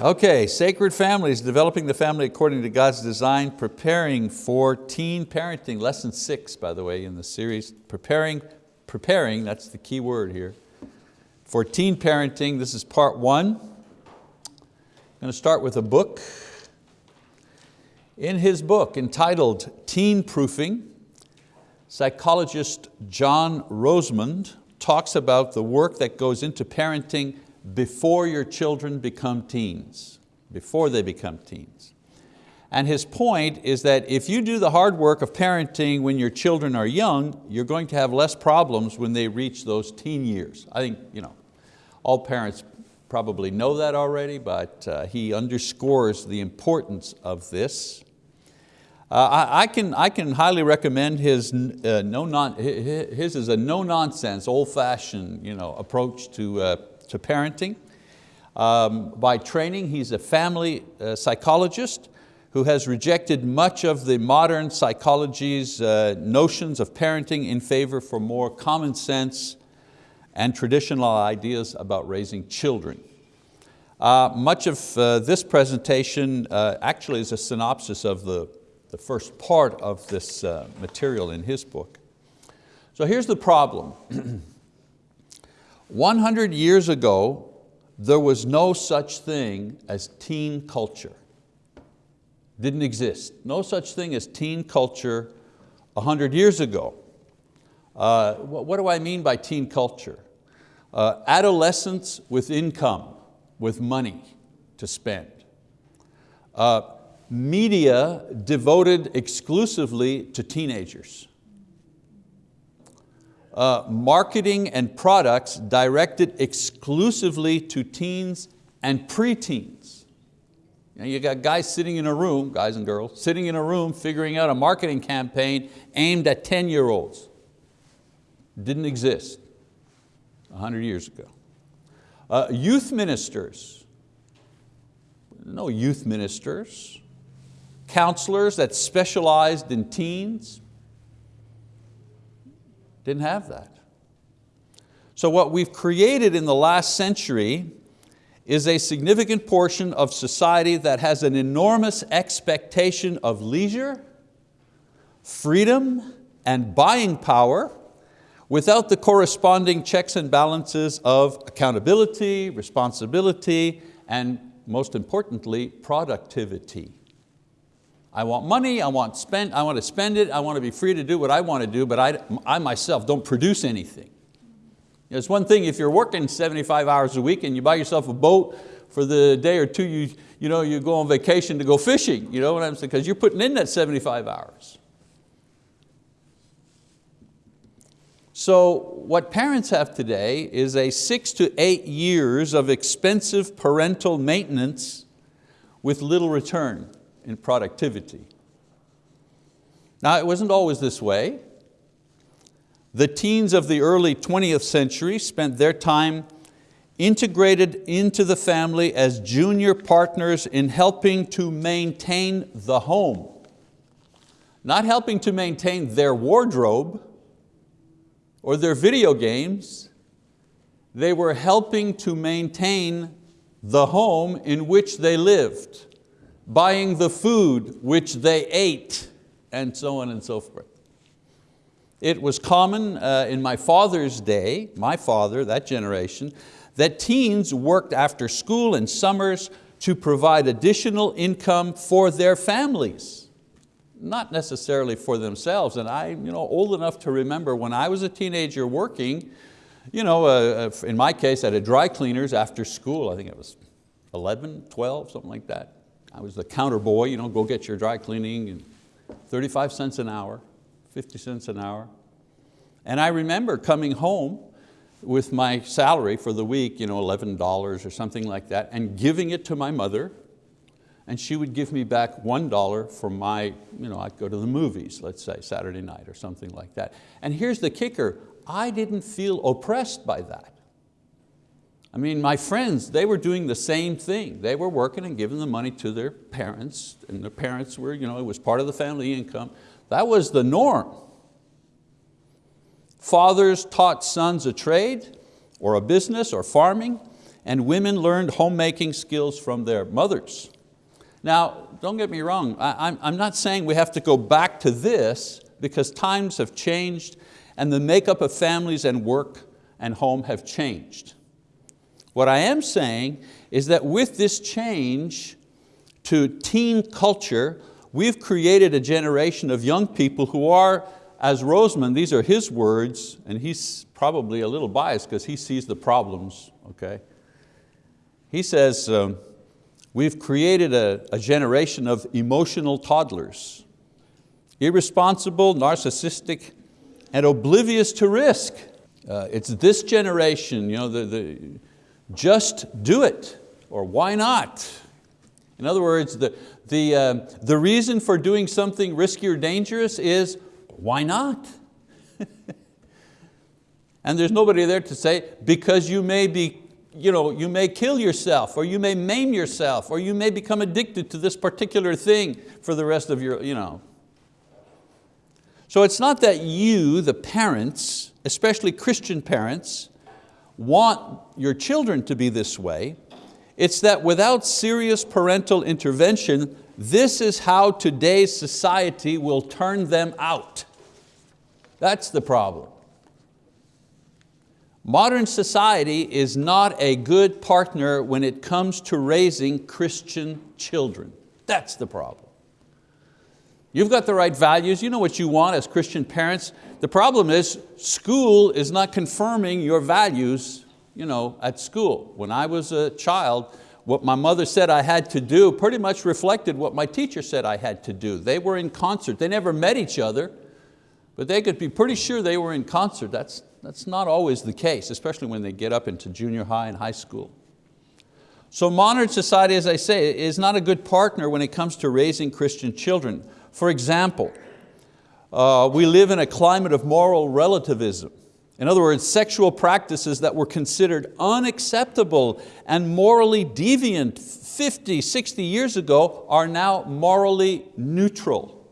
Okay, Sacred Families, developing the family according to God's design, preparing for teen parenting, lesson six, by the way, in the series. Preparing, preparing, that's the key word here. For teen parenting, this is part one. I'm going to start with a book. In his book entitled Teen Proofing, psychologist John Rosemond talks about the work that goes into parenting before your children become teens, before they become teens. And his point is that if you do the hard work of parenting when your children are young, you're going to have less problems when they reach those teen years. I think you know, all parents probably know that already, but uh, he underscores the importance of this. Uh, I, I, can, I can highly recommend his, uh, no non, his is a no-nonsense, old-fashioned you know, approach to uh, to parenting. Um, by training, he's a family uh, psychologist who has rejected much of the modern psychology's uh, notions of parenting in favor for more common sense and traditional ideas about raising children. Uh, much of uh, this presentation uh, actually is a synopsis of the, the first part of this uh, material in his book. So here's the problem. 100 years ago, there was no such thing as teen culture. Didn't exist. No such thing as teen culture 100 years ago. Uh, what do I mean by teen culture? Uh, adolescents with income, with money to spend. Uh, media devoted exclusively to teenagers uh, marketing and products directed exclusively to teens and preteens. You, know, you got guys sitting in a room, guys and girls, sitting in a room figuring out a marketing campaign aimed at 10-year-olds. Didn't exist 100 years ago. Uh, youth ministers, no youth ministers. Counselors that specialized in teens, didn't have that. So what we've created in the last century is a significant portion of society that has an enormous expectation of leisure, freedom, and buying power without the corresponding checks and balances of accountability, responsibility, and most importantly, productivity. I want money, I want, spend, I want to spend it, I want to be free to do what I want to do, but I, I myself don't produce anything. It's one thing if you're working 75 hours a week and you buy yourself a boat for the day or two you, you, know, you go on vacation to go fishing, you know what I'm saying? Because you're putting in that 75 hours. So what parents have today is a six to eight years of expensive parental maintenance with little return in productivity. Now it wasn't always this way. The teens of the early 20th century spent their time integrated into the family as junior partners in helping to maintain the home. Not helping to maintain their wardrobe or their video games, they were helping to maintain the home in which they lived buying the food which they ate, and so on and so forth. It was common uh, in my father's day, my father, that generation, that teens worked after school and summers to provide additional income for their families, not necessarily for themselves. And I'm you know, old enough to remember when I was a teenager working, you know, uh, uh in my case at a dry cleaners after school, I think it was 11, 12, something like that. I was the counter boy, you know, go get your dry cleaning, and 35 cents an hour, 50 cents an hour. And I remember coming home with my salary for the week, you know, $11 or something like that, and giving it to my mother, and she would give me back $1 for my, you know, I'd go to the movies, let's say, Saturday night or something like that. And here's the kicker, I didn't feel oppressed by that. I mean, my friends, they were doing the same thing. They were working and giving the money to their parents, and their parents were, you know, it was part of the family income. That was the norm. Fathers taught sons a trade, or a business, or farming, and women learned homemaking skills from their mothers. Now, don't get me wrong, I, I'm not saying we have to go back to this because times have changed and the makeup of families and work and home have changed. What I am saying is that with this change to teen culture, we've created a generation of young people who are, as Rosemond, these are his words, and he's probably a little biased because he sees the problems, okay? He says, um, we've created a, a generation of emotional toddlers, irresponsible, narcissistic, and oblivious to risk. Uh, it's this generation, you know, the, the, just do it, or why not? In other words, the, the, uh, the reason for doing something risky or dangerous is, why not? and there's nobody there to say, because you may be you, know, you may kill yourself or you may maim yourself or you may become addicted to this particular thing for the rest of your, you know. So it's not that you, the parents, especially Christian parents, want your children to be this way. It's that without serious parental intervention, this is how today's society will turn them out. That's the problem. Modern society is not a good partner when it comes to raising Christian children. That's the problem. You've got the right values, you know what you want as Christian parents. The problem is school is not confirming your values you know, at school. When I was a child, what my mother said I had to do pretty much reflected what my teacher said I had to do. They were in concert. They never met each other, but they could be pretty sure they were in concert. That's, that's not always the case, especially when they get up into junior high and high school. So modern society, as I say, is not a good partner when it comes to raising Christian children. For example, uh, we live in a climate of moral relativism. In other words, sexual practices that were considered unacceptable and morally deviant 50, 60 years ago are now morally neutral.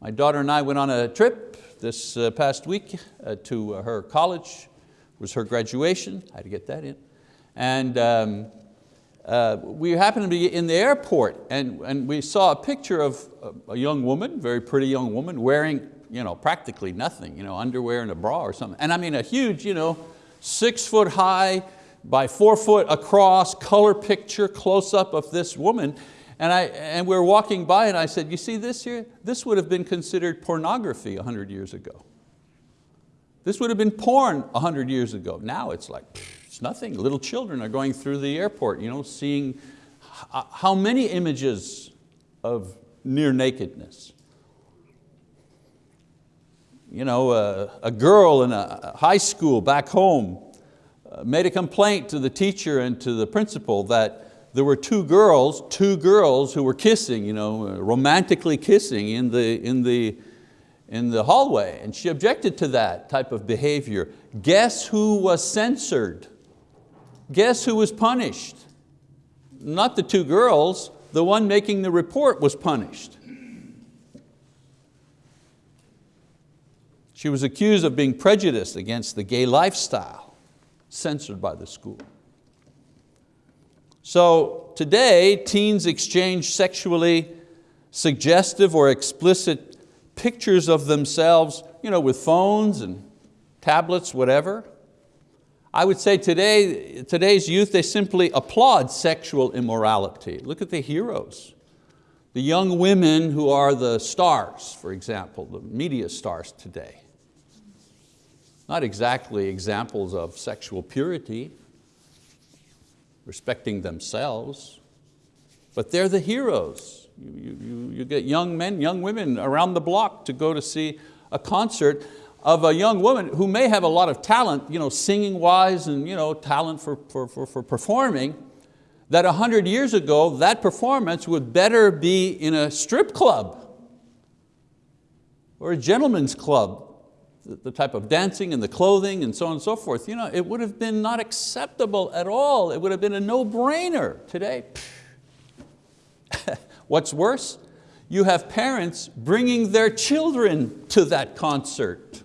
My daughter and I went on a trip this uh, past week uh, to her college. It was her graduation, I had to get that in. And um, uh, we happened to be in the airport and, and we saw a picture of a young woman, very pretty young woman, wearing you know, practically nothing, you know, underwear and a bra or something. And I mean a huge, you know, six foot high by four foot across color picture close up of this woman. And, I, and we were walking by and I said, you see this here? This would have been considered pornography 100 years ago. This would have been porn 100 years ago. Now it's like, it's nothing. Little children are going through the airport, you know, seeing how many images of near nakedness. You know, a, a girl in a high school back home uh, made a complaint to the teacher and to the principal that there were two girls, two girls who were kissing, you know, romantically kissing in the, in, the, in the hallway, and she objected to that type of behavior. Guess who was censored? Guess who was punished? Not the two girls, the one making the report was punished. She was accused of being prejudiced against the gay lifestyle, censored by the school. So today, teens exchange sexually suggestive or explicit pictures of themselves you know, with phones and tablets, whatever. I would say today, today's youth, they simply applaud sexual immorality. Look at the heroes. The young women who are the stars, for example, the media stars today. Not exactly examples of sexual purity, respecting themselves, but they're the heroes. You, you, you get young men, young women around the block to go to see a concert of a young woman who may have a lot of talent, you know, singing wise and you know, talent for, for, for, for performing, that a hundred years ago, that performance would better be in a strip club or a gentleman's club the type of dancing and the clothing and so on and so forth, you know, it would have been not acceptable at all. It would have been a no-brainer today. What's worse? You have parents bringing their children to that concert.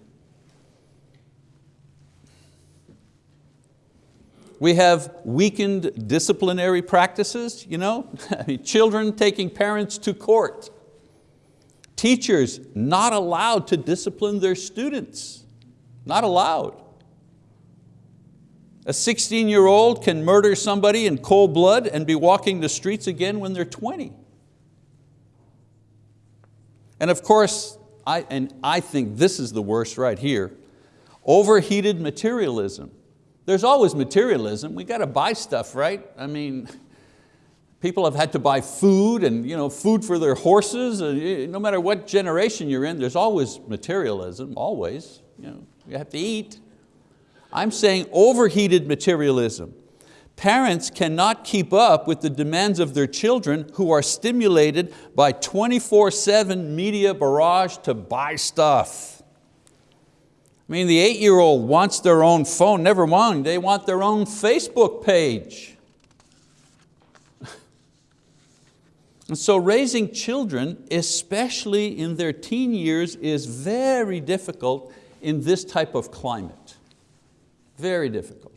We have weakened disciplinary practices, you know? children taking parents to court. Teachers not allowed to discipline their students, not allowed. A 16 year old can murder somebody in cold blood and be walking the streets again when they're 20. And of course, I, and I think this is the worst right here, overheated materialism. There's always materialism, we got to buy stuff, right? I mean, people have had to buy food and you know, food for their horses, eh, no matter what generation you're in, there's always materialism, always. You, know, you have to eat. I'm saying overheated materialism. Parents cannot keep up with the demands of their children who are stimulated by 24-7 media barrage to buy stuff. I mean, the eight-year-old wants their own phone, never mind, they want their own Facebook page. and so raising children, especially in their teen years, is very difficult in this type of climate. Very difficult.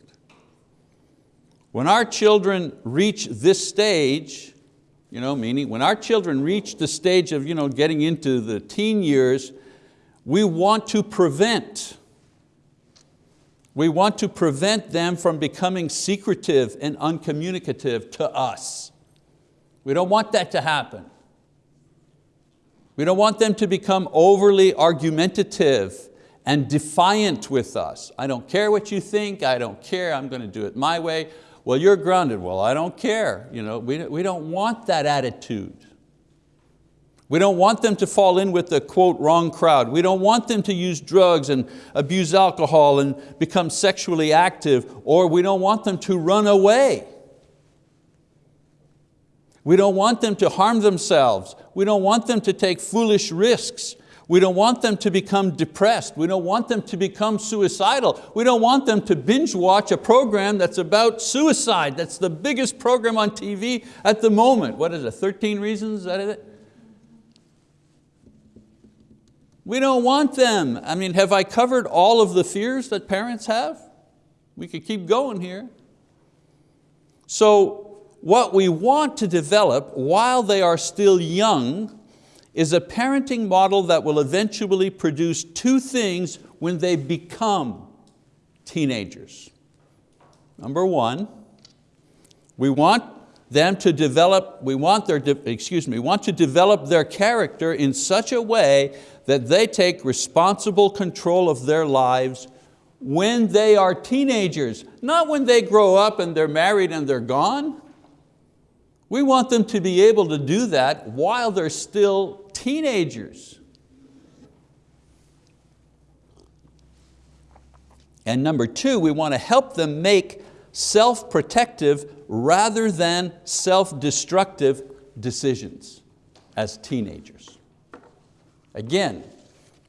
When our children reach this stage, you know, meaning when our children reach the stage of you know, getting into the teen years, we want to prevent, we want to prevent them from becoming secretive and uncommunicative to us. We don't want that to happen. We don't want them to become overly argumentative and defiant with us. I don't care what you think, I don't care, I'm going to do it my way well, you're grounded. Well, I don't care. You know, we, we don't want that attitude. We don't want them to fall in with the quote wrong crowd. We don't want them to use drugs and abuse alcohol and become sexually active, or we don't want them to run away. We don't want them to harm themselves. We don't want them to take foolish risks. We don't want them to become depressed. We don't want them to become suicidal. We don't want them to binge watch a program that's about suicide. That's the biggest program on TV at the moment. What is it, 13 reasons, is that it? We don't want them. I mean, have I covered all of the fears that parents have? We could keep going here. So what we want to develop while they are still young is a parenting model that will eventually produce two things when they become teenagers. Number one, we want them to develop, we want their, excuse me, want to develop their character in such a way that they take responsible control of their lives when they are teenagers, not when they grow up and they're married and they're gone. We want them to be able to do that while they're still teenagers. And number two, we want to help them make self-protective rather than self-destructive decisions as teenagers. Again,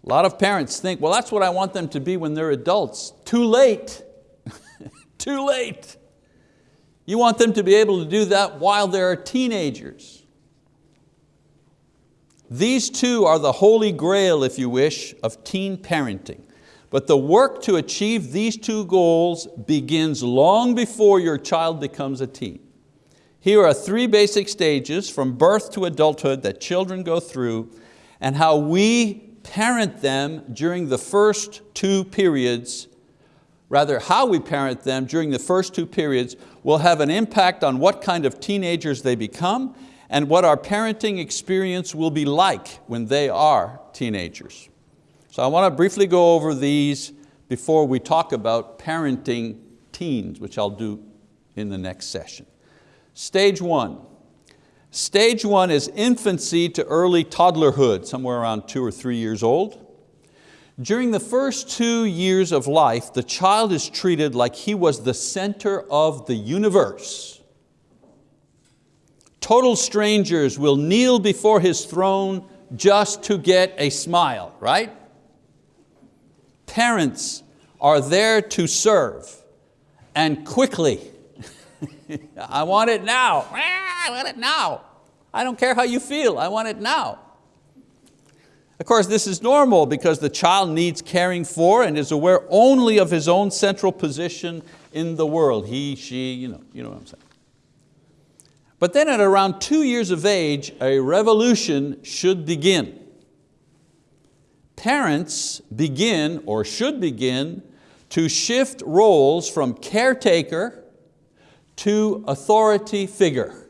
a lot of parents think, well, that's what I want them to be when they're adults. Too late, too late. You want them to be able to do that while they're teenagers. These two are the holy grail, if you wish, of teen parenting. But the work to achieve these two goals begins long before your child becomes a teen. Here are three basic stages from birth to adulthood that children go through and how we parent them during the first two periods, rather how we parent them during the first two periods will have an impact on what kind of teenagers they become and what our parenting experience will be like when they are teenagers. So I want to briefly go over these before we talk about parenting teens, which I'll do in the next session. Stage one. Stage one is infancy to early toddlerhood, somewhere around two or three years old. During the first two years of life, the child is treated like he was the center of the universe. Total strangers will kneel before His throne just to get a smile, right? Parents are there to serve and quickly. I want it now, I want it now. I don't care how you feel, I want it now. Of course, this is normal because the child needs caring for and is aware only of his own central position in the world. He, she, you know, you know what I'm saying. But then at around two years of age, a revolution should begin. Parents begin, or should begin, to shift roles from caretaker to authority figure.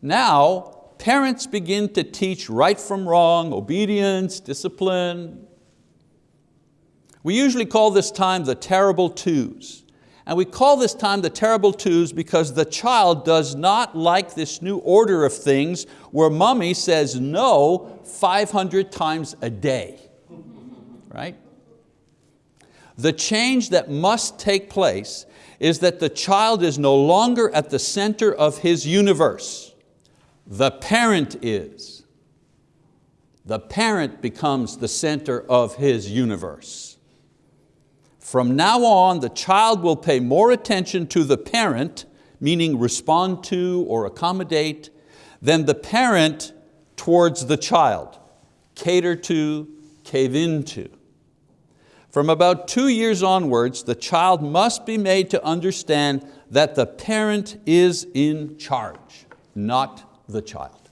Now, parents begin to teach right from wrong, obedience, discipline. We usually call this time the terrible twos. And we call this time the terrible twos because the child does not like this new order of things where mommy says no 500 times a day, right? The change that must take place is that the child is no longer at the center of his universe. The parent is. The parent becomes the center of his universe. From now on, the child will pay more attention to the parent, meaning respond to or accommodate, than the parent towards the child, cater to, cave into. From about two years onwards, the child must be made to understand that the parent is in charge, not the child.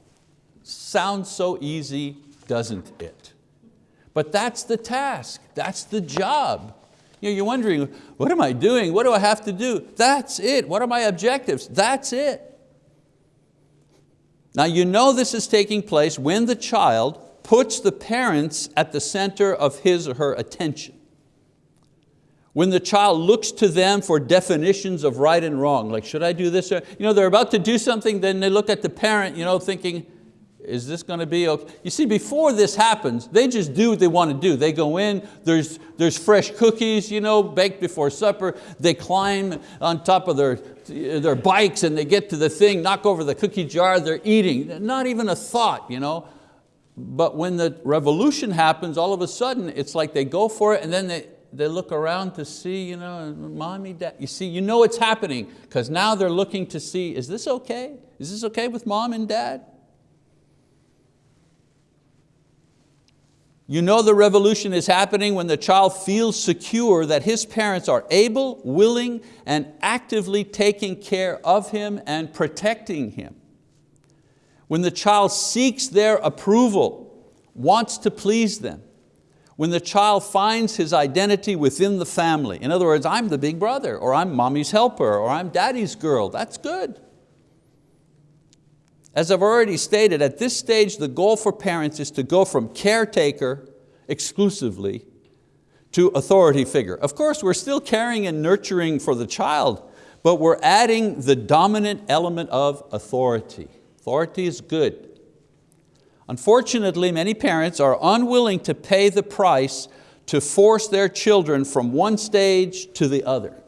Sounds so easy, doesn't it? But that's the task, that's the job. You know, you're wondering, what am I doing? What do I have to do? That's it. What are my objectives? That's it. Now you know this is taking place when the child puts the parents at the center of his or her attention. When the child looks to them for definitions of right and wrong, like should I do this? You know, they're about to do something, then they look at the parent you know, thinking, is this going to be okay? You see, before this happens, they just do what they want to do. They go in, there's, there's fresh cookies, you know, baked before supper. They climb on top of their, their bikes and they get to the thing, knock over the cookie jar, they're eating. Not even a thought, you know. But when the revolution happens, all of a sudden, it's like they go for it and then they, they look around to see, you know, mommy, dad. You see, you know it's happening because now they're looking to see, is this okay? Is this okay with mom and dad? You know the revolution is happening when the child feels secure that his parents are able, willing, and actively taking care of him and protecting him. When the child seeks their approval, wants to please them. When the child finds his identity within the family. In other words, I'm the big brother, or I'm mommy's helper, or I'm daddy's girl, that's good. As I've already stated, at this stage the goal for parents is to go from caretaker exclusively to authority figure. Of course, we're still caring and nurturing for the child, but we're adding the dominant element of authority. Authority is good. Unfortunately, many parents are unwilling to pay the price to force their children from one stage to the other.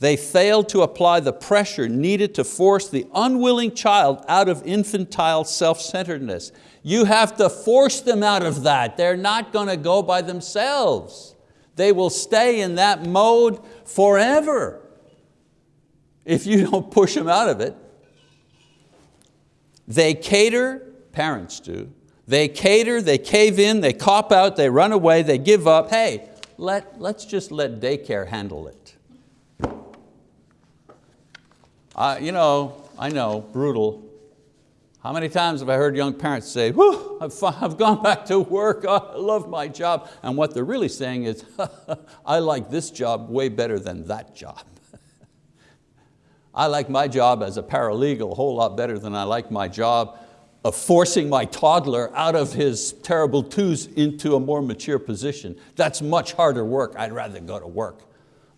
They failed to apply the pressure needed to force the unwilling child out of infantile self-centeredness. You have to force them out of that. They're not going to go by themselves. They will stay in that mode forever if you don't push them out of it. They cater, parents do, they cater, they cave in, they cop out, they run away, they give up. Hey, let, let's just let daycare handle it. Uh, you know, I know, brutal. How many times have I heard young parents say, Whew, I've, I've gone back to work, I love my job. And what they're really saying is, I like this job way better than that job. I like my job as a paralegal a whole lot better than I like my job of forcing my toddler out of his terrible twos into a more mature position. That's much harder work. I'd rather go to work.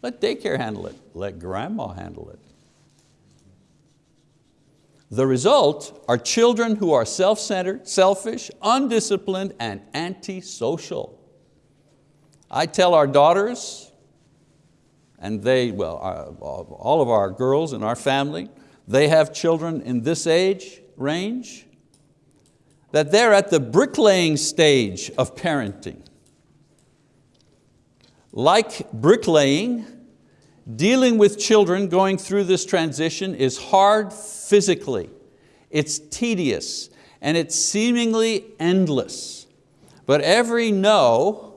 Let daycare handle it. Let grandma handle it. The result are children who are self-centered, selfish, undisciplined, and antisocial. I tell our daughters, and they, well, uh, uh, all of our girls in our family, they have children in this age range, that they're at the bricklaying stage of parenting. Like bricklaying, Dealing with children going through this transition is hard physically, it's tedious, and it's seemingly endless. But every no,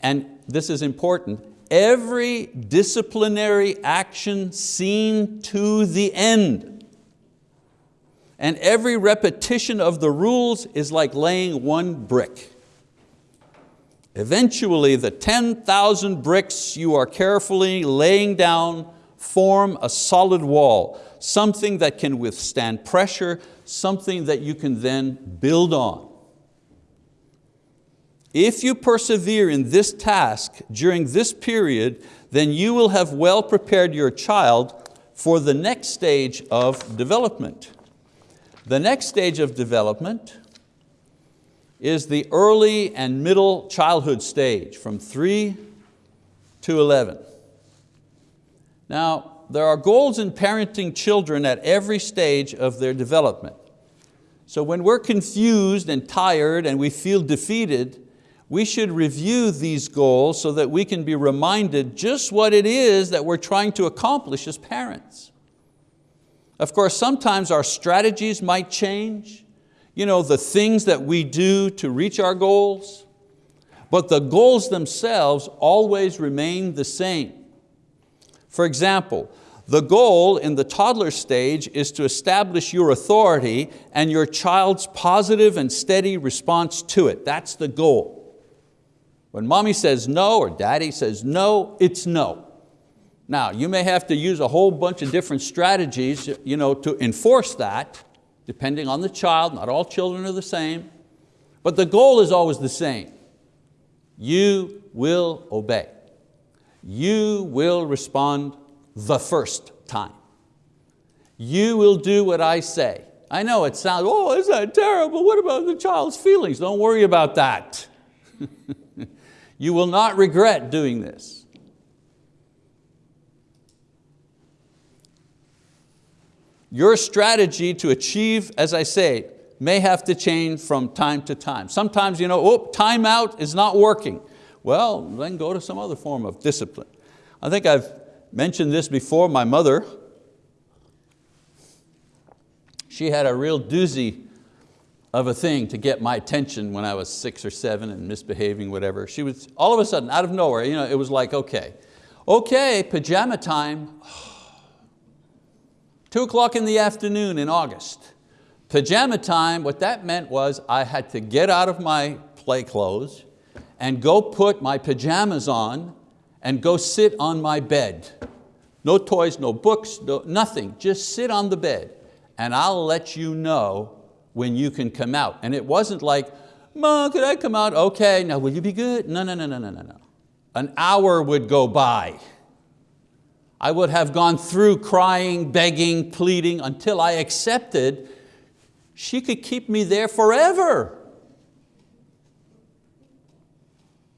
and this is important, every disciplinary action seen to the end. And every repetition of the rules is like laying one brick. Eventually the 10,000 bricks you are carefully laying down form a solid wall, something that can withstand pressure, something that you can then build on. If you persevere in this task during this period, then you will have well prepared your child for the next stage of development. The next stage of development is the early and middle childhood stage from three to 11. Now, there are goals in parenting children at every stage of their development. So when we're confused and tired and we feel defeated, we should review these goals so that we can be reminded just what it is that we're trying to accomplish as parents. Of course, sometimes our strategies might change, you know, the things that we do to reach our goals, but the goals themselves always remain the same. For example, the goal in the toddler stage is to establish your authority and your child's positive and steady response to it. That's the goal. When mommy says no or daddy says no, it's no. Now, you may have to use a whole bunch of different strategies you know, to enforce that, depending on the child, not all children are the same, but the goal is always the same. You will obey. You will respond the first time. You will do what I say. I know it sounds, oh, is that terrible? What about the child's feelings? Don't worry about that. you will not regret doing this. Your strategy to achieve, as I say, may have to change from time to time. Sometimes, you know, oh, timeout is not working. Well, then go to some other form of discipline. I think I've mentioned this before. My mother, she had a real doozy of a thing to get my attention when I was six or seven and misbehaving, whatever. She was, all of a sudden, out of nowhere, you know, it was like, okay, okay, pajama time. Two o'clock in the afternoon in August. Pajama time, what that meant was I had to get out of my play clothes and go put my pajamas on and go sit on my bed. No toys, no books, no, nothing, just sit on the bed and I'll let you know when you can come out. And it wasn't like, Mom, could I come out? Okay, now will you be good? No, no, no, no, no, no, no. An hour would go by I would have gone through crying, begging, pleading until I accepted she could keep me there forever.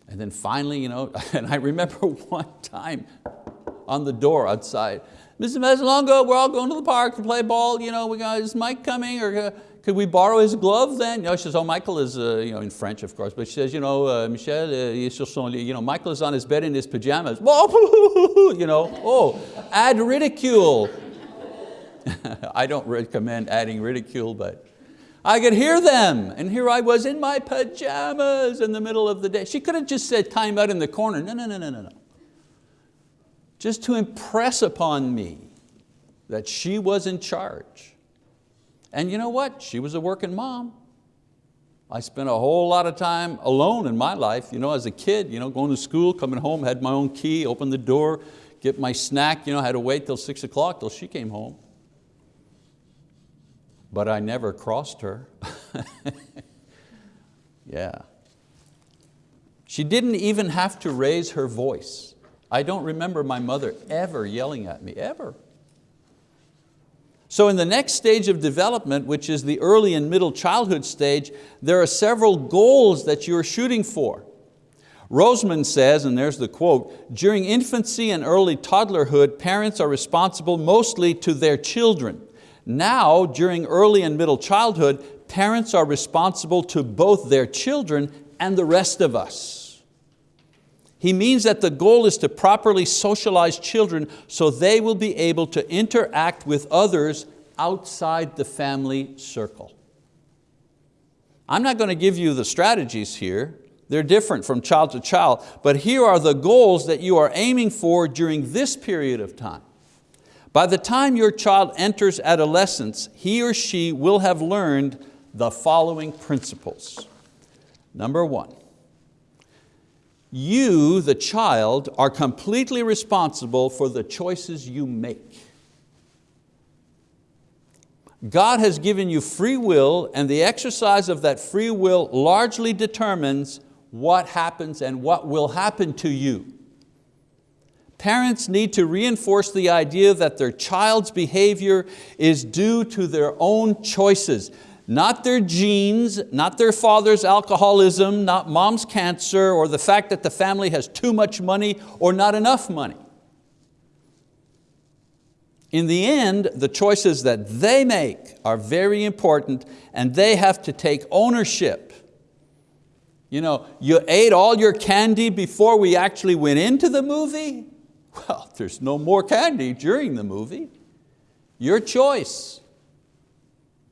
And then finally, you know, and I remember one time on the door outside, Mrs. Mesalongo, we're all going to the park to play ball, you know, we got, is Mike coming? Or uh, could we borrow his glove then? You know, she says, oh, Michael is, uh, you know, in French of course, but she says, you know, uh, Michel, uh, you know, Michael is on his bed in his pajamas. you know, oh, add ridicule. I don't recommend adding ridicule, but I could hear them, and here I was in my pajamas in the middle of the day. She could have just said time out in the corner. No, no, no, no, no, no. Just to impress upon me that she was in charge. And you know what? She was a working mom. I spent a whole lot of time alone in my life, you know, as a kid, you know, going to school, coming home, had my own key, opened the door, get my snack, you know, had to wait till six o'clock till she came home. But I never crossed her. yeah. She didn't even have to raise her voice. I don't remember my mother ever yelling at me, ever. So in the next stage of development, which is the early and middle childhood stage, there are several goals that you're shooting for. Rosemond says, and there's the quote, during infancy and early toddlerhood, parents are responsible mostly to their children. Now, during early and middle childhood, parents are responsible to both their children and the rest of us. He means that the goal is to properly socialize children so they will be able to interact with others outside the family circle. I'm not going to give you the strategies here. They're different from child to child, but here are the goals that you are aiming for during this period of time. By the time your child enters adolescence, he or she will have learned the following principles. Number one, you, the child, are completely responsible for the choices you make. God has given you free will and the exercise of that free will largely determines what happens and what will happen to you. Parents need to reinforce the idea that their child's behavior is due to their own choices, not their genes, not their father's alcoholism, not mom's cancer, or the fact that the family has too much money or not enough money. In the end, the choices that they make are very important and they have to take ownership. You know, you ate all your candy before we actually went into the movie? Well, there's no more candy during the movie. Your choice.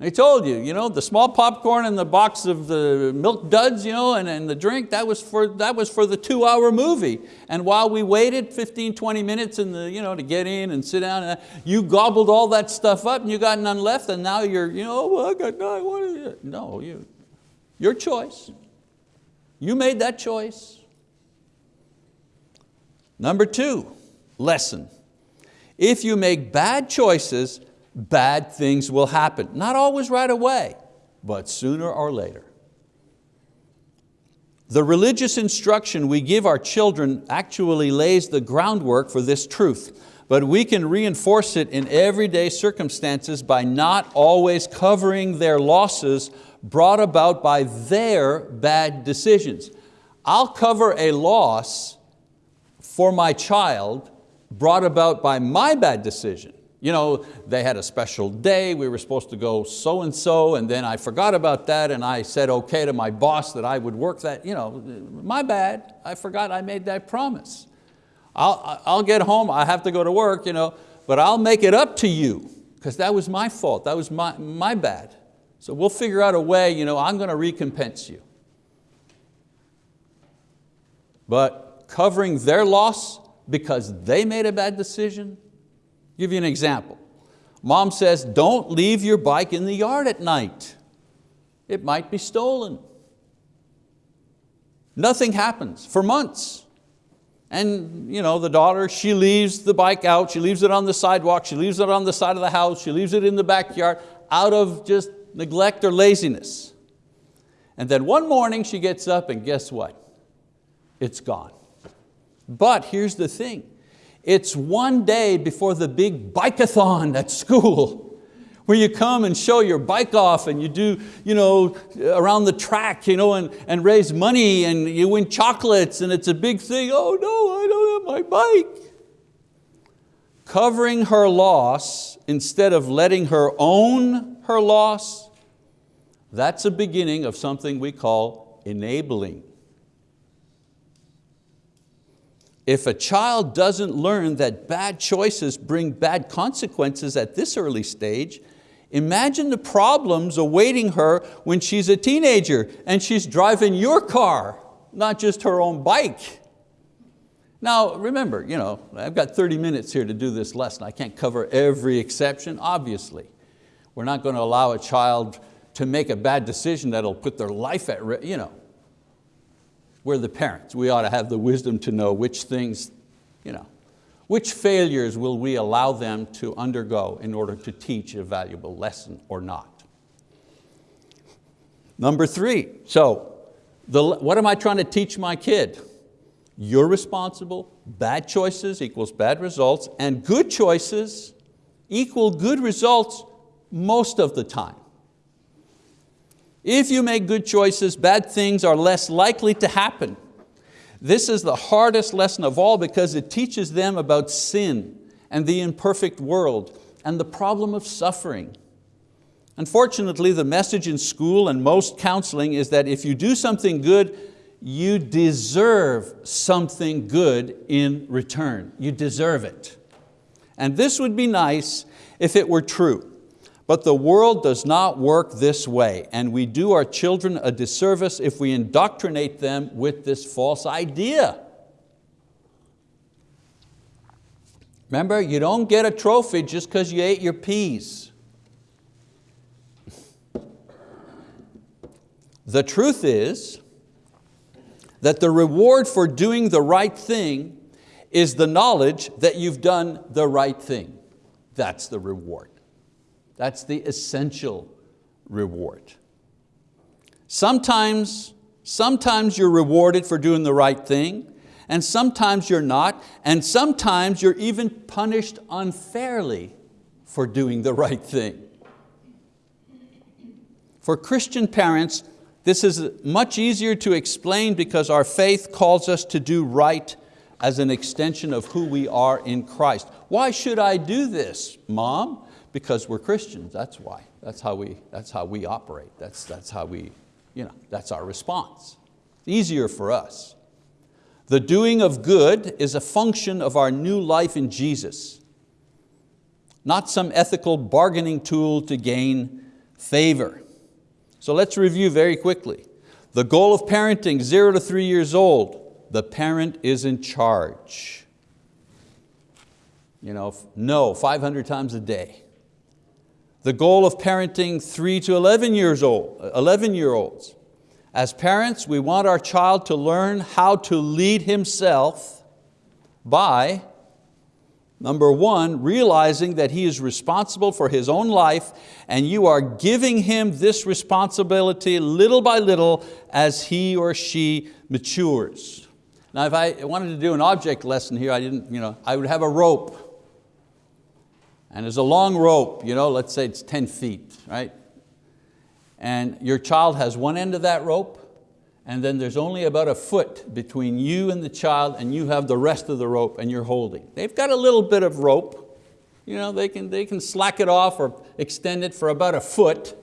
I told you, you know, the small popcorn and the box of the milk duds you know, and, and the drink, that was, for, that was for the two hour movie. And while we waited 15, 20 minutes in the, you know, to get in and sit down, uh, you gobbled all that stuff up and you got none left and now you're, you know, well, I got none, what is it? No, you, your choice. You made that choice. Number two, lesson. If you make bad choices, bad things will happen. Not always right away, but sooner or later. The religious instruction we give our children actually lays the groundwork for this truth, but we can reinforce it in everyday circumstances by not always covering their losses brought about by their bad decisions. I'll cover a loss for my child brought about by my bad decision. You know, they had a special day, we were supposed to go so-and-so, and then I forgot about that and I said okay to my boss that I would work that, you know, my bad, I forgot I made that promise. I'll, I'll get home, I have to go to work, you know, but I'll make it up to you because that was my fault, that was my, my bad. So we'll figure out a way, you know, I'm going to recompense you. But covering their loss because they made a bad decision, give you an example. Mom says, don't leave your bike in the yard at night. It might be stolen. Nothing happens for months. And you know, the daughter, she leaves the bike out, she leaves it on the sidewalk, she leaves it on the side of the house, she leaves it in the backyard out of just neglect or laziness. And then one morning she gets up and guess what? It's gone. But here's the thing, it's one day before the big bikeathon at school where you come and show your bike off and you do you know, around the track you know, and, and raise money and you win chocolates and it's a big thing. Oh no, I don't have my bike. Covering her loss instead of letting her own her loss, that's a beginning of something we call enabling. If a child doesn't learn that bad choices bring bad consequences at this early stage, imagine the problems awaiting her when she's a teenager and she's driving your car, not just her own bike. Now remember, you know, I've got 30 minutes here to do this lesson. I can't cover every exception, obviously. We're not going to allow a child to make a bad decision that'll put their life at risk. You know, we're the parents. We ought to have the wisdom to know which things, you know, which failures will we allow them to undergo in order to teach a valuable lesson or not. Number three, so the, what am I trying to teach my kid? You're responsible, bad choices equals bad results, and good choices equal good results most of the time. If you make good choices, bad things are less likely to happen. This is the hardest lesson of all because it teaches them about sin and the imperfect world and the problem of suffering. Unfortunately, the message in school and most counseling is that if you do something good, you deserve something good in return. You deserve it. And this would be nice if it were true. But the world does not work this way, and we do our children a disservice if we indoctrinate them with this false idea. Remember, you don't get a trophy just because you ate your peas. The truth is that the reward for doing the right thing is the knowledge that you've done the right thing. That's the reward. That's the essential reward. Sometimes, sometimes you're rewarded for doing the right thing, and sometimes you're not, and sometimes you're even punished unfairly for doing the right thing. For Christian parents, this is much easier to explain because our faith calls us to do right as an extension of who we are in Christ. Why should I do this, mom? Because we're Christians, that's why. That's how we, that's how we operate. That's, that's how we, you know, that's our response. It's easier for us. The doing of good is a function of our new life in Jesus, not some ethical bargaining tool to gain favor. So let's review very quickly. The goal of parenting, zero to three years old, the parent is in charge. You know, no, 500 times a day. The goal of parenting three to 11 years old, 11 year olds. As parents, we want our child to learn how to lead himself by, number one, realizing that he is responsible for his own life and you are giving him this responsibility little by little as he or she matures. Now if I wanted to do an object lesson here, I, didn't, you know, I would have a rope. And there's a long rope, you know, let's say it's 10 feet, right? And your child has one end of that rope, and then there's only about a foot between you and the child, and you have the rest of the rope and you're holding. They've got a little bit of rope, you know, they can, they can slack it off or extend it for about a foot,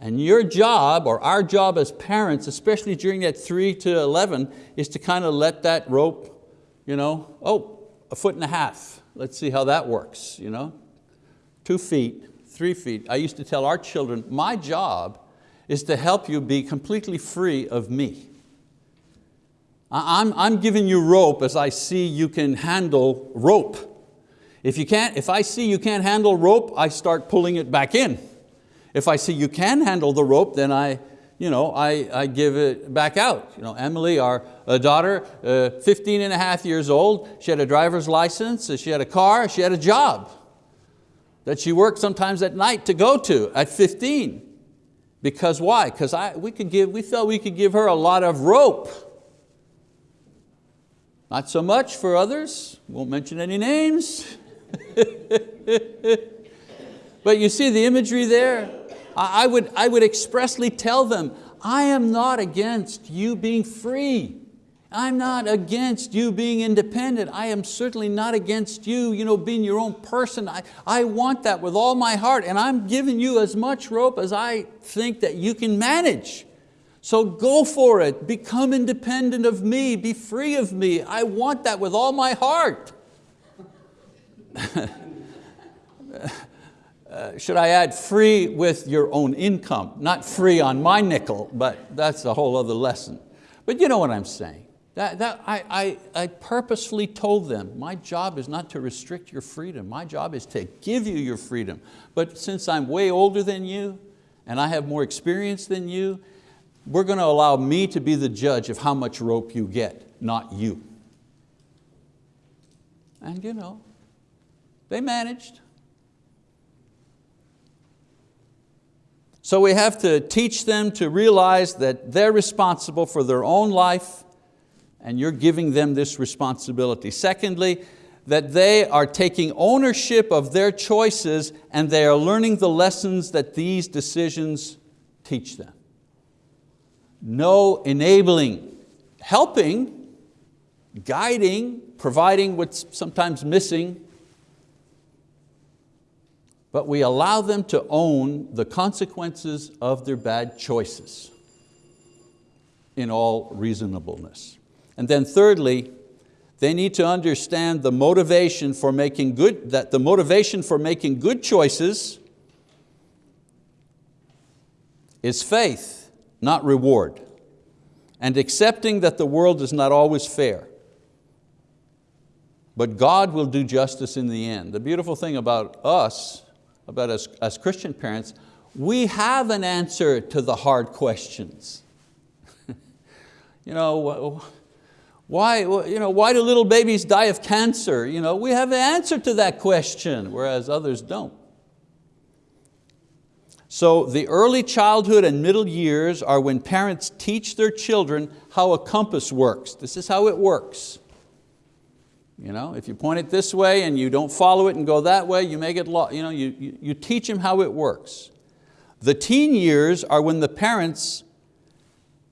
and your job, or our job as parents, especially during that three to 11, is to kind of let that rope, you know, oh, a foot and a half. Let's see how that works, you know. Two feet, three feet. I used to tell our children, my job is to help you be completely free of me. I'm, I'm giving you rope as I see you can handle rope. If, you can't, if I see you can't handle rope, I start pulling it back in. If I see you can handle the rope, then I, you know, I, I give it back out. You know, Emily, our uh, daughter, uh, 15 and a half years old, she had a driver's license, she had a car, she had a job that she worked sometimes at night to go to at 15. Because why? Because I we, could give, we felt we could give her a lot of rope. Not so much for others, won't mention any names. but you see the imagery there? I would, I would expressly tell them, I am not against you being free. I'm not against you being independent. I am certainly not against you, you know, being your own person. I, I want that with all my heart and I'm giving you as much rope as I think that you can manage. So go for it, become independent of me, be free of me. I want that with all my heart. Uh, should I add free with your own income? Not free on my nickel, but that's a whole other lesson. But you know what I'm saying. That, that, I, I, I purposefully told them, my job is not to restrict your freedom. My job is to give you your freedom. But since I'm way older than you, and I have more experience than you, we're going to allow me to be the judge of how much rope you get, not you. And you know, they managed. So we have to teach them to realize that they're responsible for their own life and you're giving them this responsibility. Secondly, that they are taking ownership of their choices and they are learning the lessons that these decisions teach them. No enabling, helping, guiding, providing what's sometimes missing, but we allow them to own the consequences of their bad choices in all reasonableness. And then thirdly, they need to understand the motivation for making good, that the motivation for making good choices is faith, not reward, and accepting that the world is not always fair. But God will do justice in the end. The beautiful thing about us, about us as Christian parents, we have an answer to the hard questions. you know, why, you know, why do little babies die of cancer? You know, we have an answer to that question, whereas others don't. So the early childhood and middle years are when parents teach their children how a compass works. This is how it works. You know, if you point it this way and you don't follow it and go that way, you may get lost. You, know, you, you, you teach them how it works. The teen years are when the parents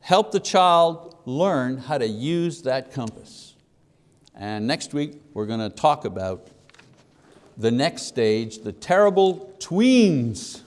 help the child learn how to use that compass. And next week we're going to talk about the next stage, the terrible tweens.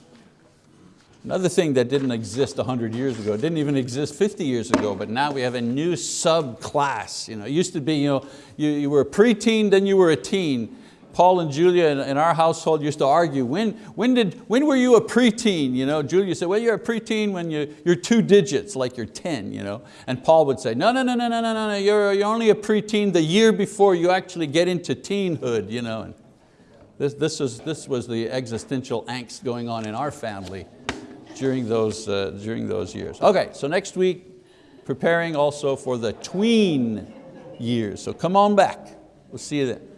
Another thing that didn't exist 100 years ago, didn't even exist 50 years ago, but now we have a new subclass. You know, it used to be, you, know, you, you were a preteen, then you were a teen. Paul and Julia in, our household used to argue, when, when, did, when were you a preteen? You know, Julia said, well, you're a preteen when you, you're two digits, like you're 10. You know? And Paul would say, no, no, no, no, no, no, no, you're, you're only a preteen the year before you actually get into teenhood. You know? And this, this, was, this was the existential angst going on in our family during those, uh, during those years. Okay, so next week, preparing also for the tween years. So come on back. We'll see you then.